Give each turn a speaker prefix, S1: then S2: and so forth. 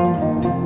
S1: Música